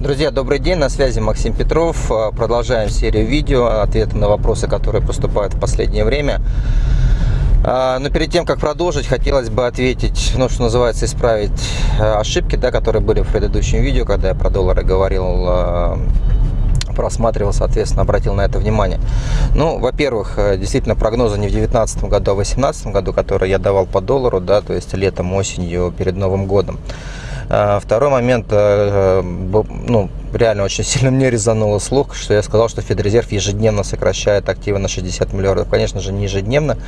Друзья, добрый день, на связи Максим Петров. Продолжаем серию видео, ответы на вопросы, которые поступают в последнее время. А, но перед тем, как продолжить, хотелось бы ответить, ну, что называется, исправить э, ошибки, да, которые были в предыдущем видео, когда я про доллары говорил, просматривал, соответственно, обратил на это внимание. Ну, во-первых, э, действительно, прогнозы не в 2019 году, а в 2018 году, которые я давал по доллару, да, то есть летом, осенью, перед Новым годом. А, второй момент, э, э, ну, реально очень сильно мне резануло слух, что я сказал, что Федрезерв ежедневно сокращает активы на 60 миллиардов. Конечно же, не ежедневно,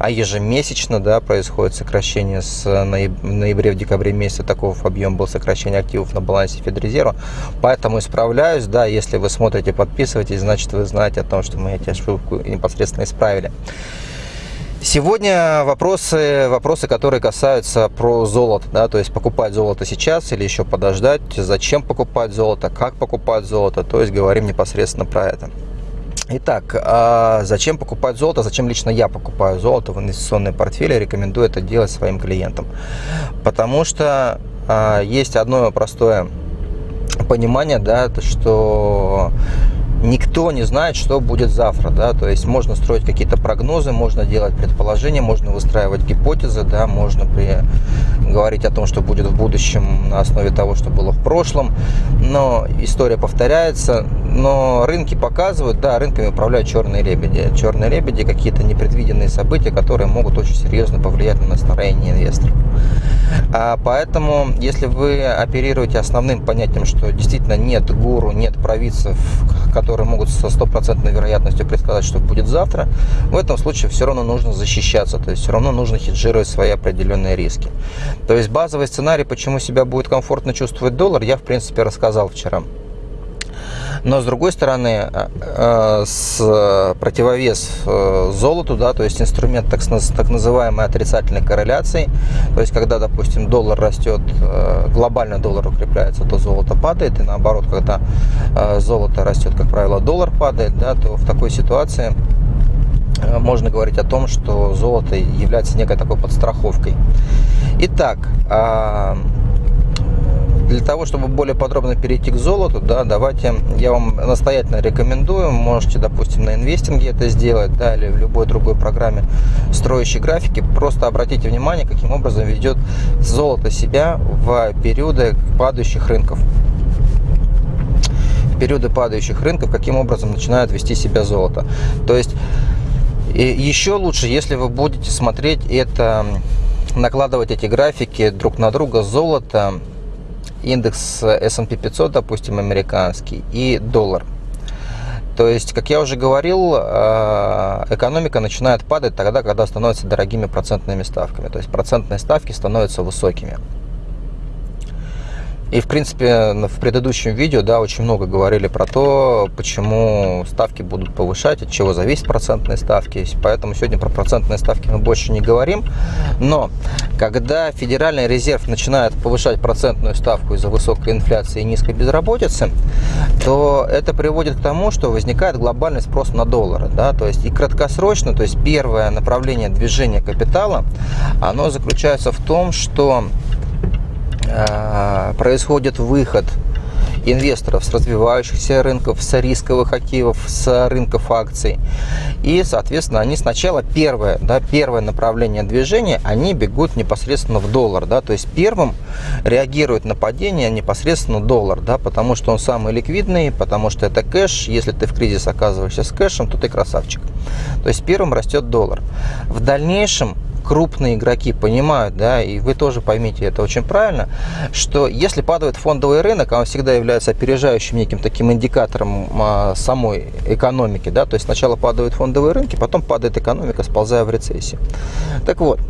а ежемесячно да, происходит сокращение с ноябре в декабре месяце такого объема был сокращение активов на балансе Федрезерва. Поэтому исправляюсь, да, если вы смотрите, подписывайтесь, значит вы знаете о том, что мы эти ошибку непосредственно исправили. Сегодня вопросы, вопросы, которые касаются про золото, да, то есть покупать золото сейчас или еще подождать, зачем покупать золото, как покупать золото, то есть говорим непосредственно про это. Итак, а зачем покупать золото? Зачем лично я покупаю золото в инвестиционные портфели? Рекомендую это делать своим клиентам. Потому что а, есть одно простое понимание, да, что никто не знает, что будет завтра, да, то есть можно строить какие-то прогнозы, можно делать предположения, можно выстраивать гипотезы, да, можно при... говорить о том, что будет в будущем на основе того, что было в прошлом, но история повторяется, но рынки показывают, да, рынками управляют черные лебеди, черные лебеди какие-то непредвиденные события, которые могут очень серьезно повлиять на настроение инвесторов. А поэтому, если вы оперируете основным понятием, что действительно нет гуру, нет провидцев, которые могут со стопроцентной вероятностью предсказать, что будет завтра, в этом случае все равно нужно защищаться, то есть все равно нужно хеджировать свои определенные риски. То есть базовый сценарий, почему себя будет комфортно чувствовать доллар, я в принципе рассказал вчера. Но с другой стороны, э, э, с противовес э, золоту, да, то есть инструмент так, так называемой отрицательной корреляции, то есть когда, допустим, доллар растет, глобально доллар укрепляется, то золото падает, и наоборот, когда золото растет, как правило, доллар падает, да, то в такой ситуации можно говорить о том, что золото является некой такой подстраховкой. Итак, а, для того, чтобы более подробно перейти к золоту, да, давайте я вам настоятельно рекомендую, можете, допустим, на инвестинге это сделать, да, или в любой другой программе строящей графики, просто обратите внимание, каким образом ведет золото себя в периоды падающих рынков. Периоды падающих рынков, каким образом начинает вести себя золото. То есть и еще лучше, если вы будете смотреть это, накладывать эти графики друг на друга золото индекс S&P 500, допустим, американский, и доллар. То есть, как я уже говорил, э, экономика начинает падать тогда, когда становятся дорогими процентными ставками. То есть, процентные ставки становятся высокими. И, в принципе, в предыдущем видео, да, очень много говорили про то, почему ставки будут повышать, от чего зависят процентные ставки. Поэтому сегодня про процентные ставки мы больше не говорим. Но, когда Федеральный резерв начинает повышать процентную ставку из-за высокой инфляции и низкой безработицы, то это приводит к тому, что возникает глобальный спрос на доллары. Да? То есть и краткосрочно, то есть первое направление движения капитала, оно заключается в том, что происходит выход инвесторов с развивающихся рынков, с рисковых активов, с рынков акций. И, соответственно, они сначала первое, да, первое направление движения, они бегут непосредственно в доллар. Да, то есть первым реагирует на падение непосредственно доллар, да, потому что он самый ликвидный, потому что это кэш. Если ты в кризис оказываешься с кэшем, то ты красавчик. То есть первым растет доллар. В дальнейшем крупные игроки понимают, да, и вы тоже поймите это очень правильно, что если падает фондовый рынок, он всегда является опережающим неким таким индикатором а, самой экономики, да, то есть сначала падают фондовые рынки, потом падает экономика, сползая в рецессию. Так вот,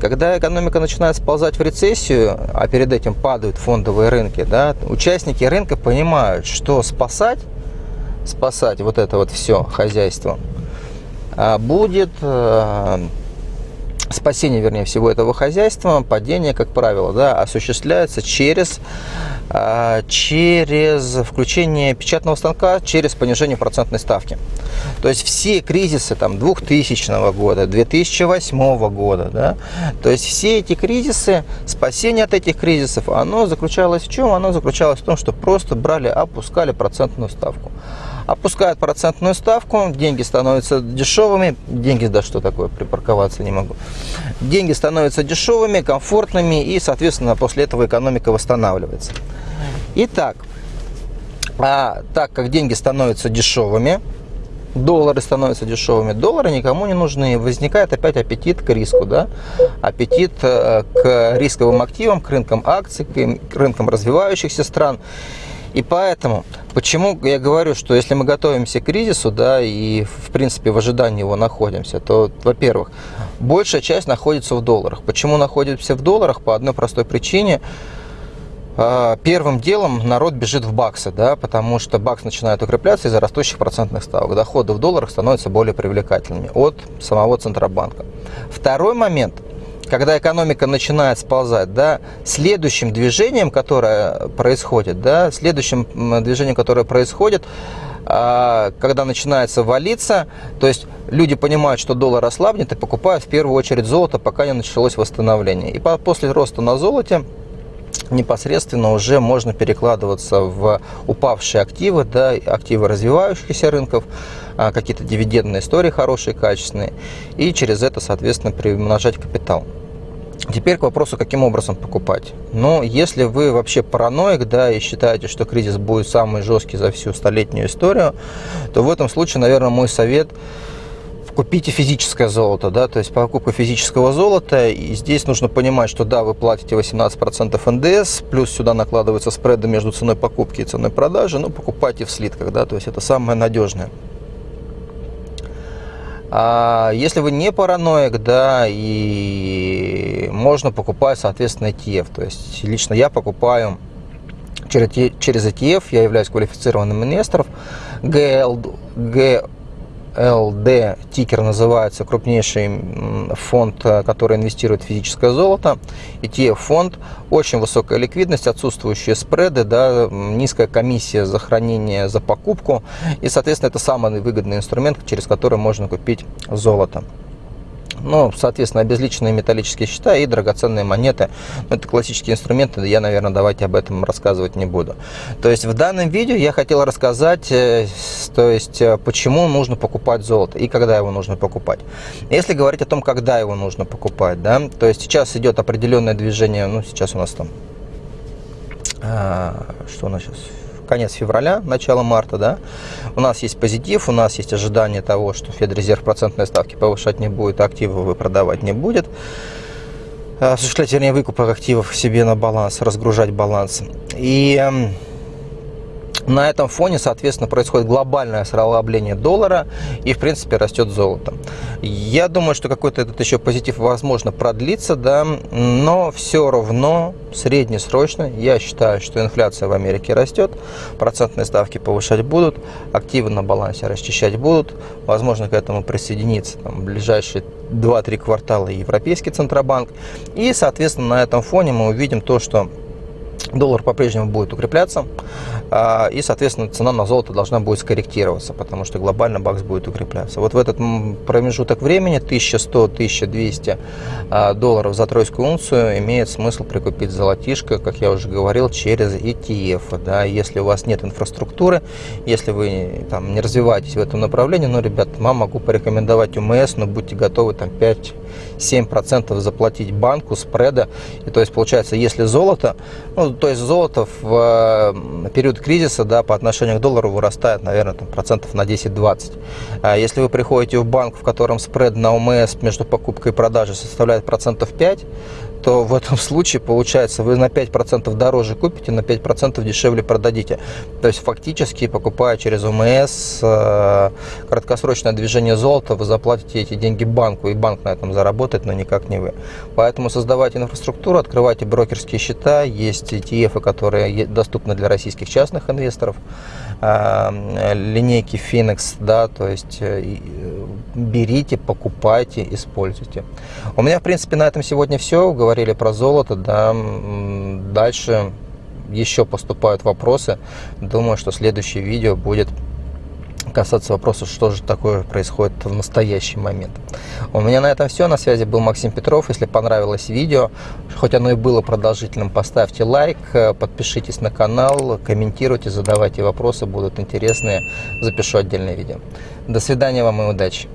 когда экономика начинает сползать в рецессию, а перед этим падают фондовые рынки, да, участники рынка понимают, что спасать, спасать вот это вот все хозяйство а, будет а, спасение, вернее, всего этого хозяйства, падение, как правило, да, осуществляется через, а, через включение печатного станка, через понижение процентной ставки. То есть все кризисы там, 2000 года, 2008 года, да, то есть все эти кризисы, спасение от этих кризисов, оно заключалось в чем? Оно заключалось в том, что просто брали, опускали процентную ставку опускают процентную ставку, деньги становятся дешевыми, деньги, да что такое, припарковаться не могу, деньги становятся дешевыми, комфортными и, соответственно, после этого экономика восстанавливается. Итак, а так как деньги становятся дешевыми, доллары становятся дешевыми, доллары никому не нужны, возникает опять аппетит к риску, да? аппетит э, к рисковым активам, к рынкам акций, к рынкам развивающихся стран. И поэтому, почему я говорю, что если мы готовимся к кризису, да, и в принципе в ожидании его находимся, то, во-первых, большая часть находится в долларах. Почему находимся в долларах? По одной простой причине. А, первым делом народ бежит в баксы, да, потому что бакс начинает укрепляться из-за растущих процентных ставок. Доходы в долларах становятся более привлекательными от самого Центробанка. Второй момент – когда экономика начинает сползать, да, следующим движением, которое происходит, да, следующим движением, которое происходит, а, когда начинается валиться, то есть люди понимают, что доллар ослабнет и покупают в первую очередь золото, пока не началось восстановление. И после роста на золоте непосредственно уже можно перекладываться в упавшие активы, да, активы развивающихся рынков, какие-то дивидендные истории хорошие, качественные, и через это, соответственно, приумножать капитал. Теперь к вопросу, каким образом покупать. Но если вы вообще параноик, да, и считаете, что кризис будет самый жесткий за всю столетнюю историю, то в этом случае, наверное, мой совет купите физическое золото, да, то есть покупка физического золота, и здесь нужно понимать, что да, вы платите 18% НДС, плюс сюда накладываются спреды между ценой покупки и ценой продажи, но покупайте в слитках, да, то есть это самое надежное. А если вы не параноик, да, и можно покупать, соответственно, ETF. То есть лично я покупаю через, ETF, я являюсь квалифицированным инвестором. GL, LD тикер называется, крупнейший фонд, э, который инвестирует в физическое золото. ETF-фонд, очень высокая ликвидность, отсутствующие спреды, да, низкая комиссия за хранение, за покупку. И, соответственно, это самый выгодный инструмент, через который можно купить золото. Ну, соответственно, обезличенные металлические счета и драгоценные монеты. Ну, это классические инструменты, я, наверное, давайте об этом рассказывать не буду. То есть в данном видео я хотел рассказать, э, то есть э, почему нужно покупать золото и когда его нужно покупать. Если говорить о том, когда его нужно покупать, да, то есть сейчас идет определенное движение, ну, сейчас у нас там, а, что у нас сейчас, конец февраля, начало марта, да, у нас есть позитив, у нас есть ожидание того, что Федрезерв процентной ставки повышать не будет, активы вы продавать не будет, осуществлять, вернее, выкуп активов себе на баланс, разгружать баланс. И эм, на этом фоне, соответственно, происходит глобальное ослабление доллара и, в принципе, растет золото. Я думаю, что какой-то этот еще позитив, возможно, продлится, да, но все равно среднесрочно я считаю, что инфляция в Америке растет, процентные ставки повышать будут, активы на балансе расчищать будут, возможно, к этому присоединится там, в ближайшие 2-3 квартала Европейский Центробанк. И, соответственно, на этом фоне мы увидим то, что доллар по-прежнему будет укрепляться, а, и, соответственно, цена на золото должна будет скорректироваться, потому что глобально бакс будет укрепляться. Вот в этот промежуток времени 1100-1200 а, долларов за тройскую унцию имеет смысл прикупить золотишко, как я уже говорил, через ETF. Да, если у вас нет инфраструктуры, если вы там, не развиваетесь в этом направлении, ну, ребят, мам, могу порекомендовать УМС, но будьте готовы там 5-7% заплатить банку спреда. И то есть, получается, если золото, ну, то есть золото в э, период кризиса да, по отношению к доллару вырастает, наверное, там, процентов на 10-20. А если вы приходите в банк, в котором спред на ОМС между покупкой и продажей составляет процентов 5, то в этом случае получается вы на 5% дороже купите, на 5% дешевле продадите. То есть фактически покупая через ОМС э, краткосрочное движение золота, вы заплатите эти деньги банку, и банк на этом заработает, но никак не вы. Поэтому создавайте инфраструктуру, открывайте брокерские счета, есть ETF, которые доступны для российских частных инвесторов, э, линейки Phoenix, да, то есть э, берите, покупайте, используйте. У меня, в принципе, на этом сегодня все. Говорили про золото, да. Дальше еще поступают вопросы. Думаю, что следующее видео будет касаться вопроса, что же такое происходит в настоящий момент. У меня на этом все. На связи был Максим Петров. Если понравилось видео, хоть оно и было продолжительным, поставьте лайк, подпишитесь на канал, комментируйте, задавайте вопросы, будут интересные. Запишу отдельное видео. До свидания вам и удачи!